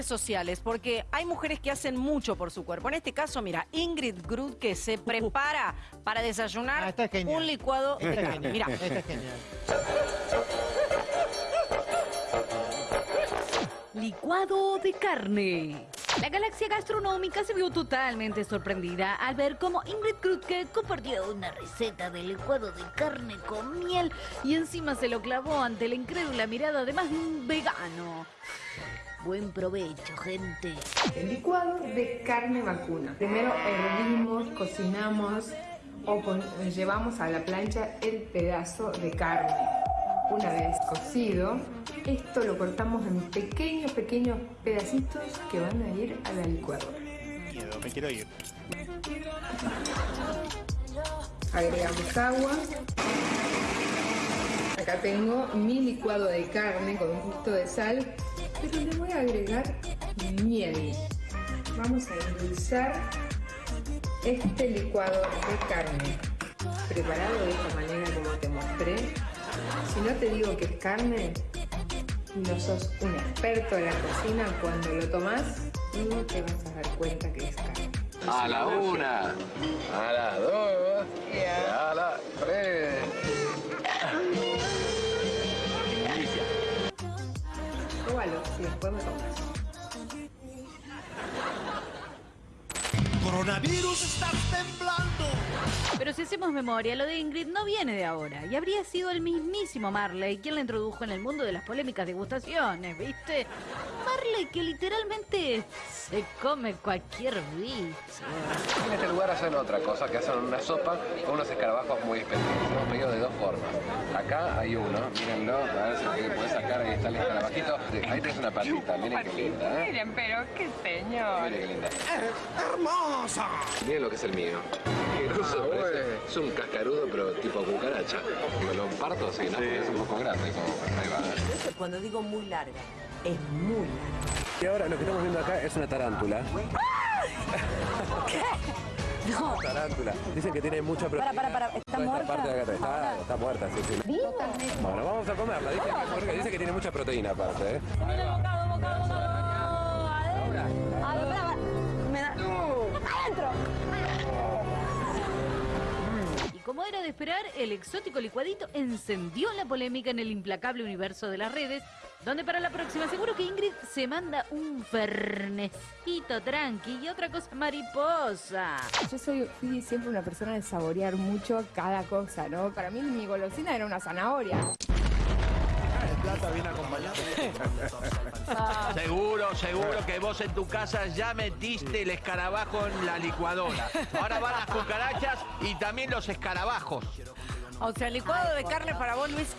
redes sociales, porque hay mujeres que hacen mucho por su cuerpo. En este caso, mira, Ingrid Grud que se prepara para desayunar Ah, un licuado genial. Mira, Esta es genial. Licuado de carne. La galaxia gastronómica se vio totalmente sorprendida al ver cómo Ingrid Krutke compartió una receta de licuado de carne con miel y encima se lo clavó ante la incrédula mirada de más de un vegano. Buen provecho, gente. El licuado de carne vacuna. Primero hervimos, cocinamos o llevamos a la plancha el pedazo de carne. Una vez cocido, esto lo cortamos en pequeños, pequeños pedacitos que van a ir a la licuadora. Miedo, me quiero ir. Agregamos agua. Acá tengo mi licuado de carne con un poquito de sal, pero le voy a agregar miel. Vamos a endulzar este licuado de carne, preparado de esta manera como te mostré. Si no te digo que es carne, no sos un experto en la cocina, cuando lo tomás, no te vas a dar cuenta que es carne. A la una, a la dos, y a la Pruébalo, si después me contás. Coronavirus, estás temblando. Pero si hacemos memoria, lo de Ingrid no viene de ahora. Y habría sido el mismísimo Marley quien la introdujo en el mundo de las polémicas degustaciones, ¿viste? Marley que literalmente se come cualquier bicho. En este lugar hacen otra cosa, que hacen una sopa con unos escarabajos muy específicos. Hemos pedido de dos formas. Acá hay uno, mírenlo, a ver si lo puedes sacar, ahí está el escarabajito. Ahí tenés una patita, miren qué linda, ¿eh? Miren, pero qué señor. Miren qué linda. ¡Hermosa! Miren lo que es el mío. Qué grosso, parece. Es un cascarudo, pero tipo cucaracha. Me lo parto así, ¿no? Porque es un poco grande. Como... Ahí va, ¿eh? Cuando digo muy larga, es muy larga. Y ahora lo que estamos viendo acá es una tarántula. No, Tarántula. Dicen que tiene mucha proteína. para, para. ¿Está Toda esta muerta? parte de acá. Está, está muerta, sí, sí. Bueno, vamos a comerla. Dice que, porque dice que tiene mucha proteína aparte, ¿eh? Y como era de esperar, el exótico licuadito encendió la polémica en el implacable universo de las redes, donde para la próxima seguro que Ingrid se manda un fernecito tranqui y otra cosa mariposa. Yo soy, fui siempre una persona de saborear mucho cada cosa, ¿no? Para mí mi golosina era una zanahoria. Viene acompañado. Seguro, seguro que vos en tu casa ya metiste el escarabajo en la licuadora. Ahora van las cucarachas y también los escarabajos. o sea, licuado de carne para vos, Luis,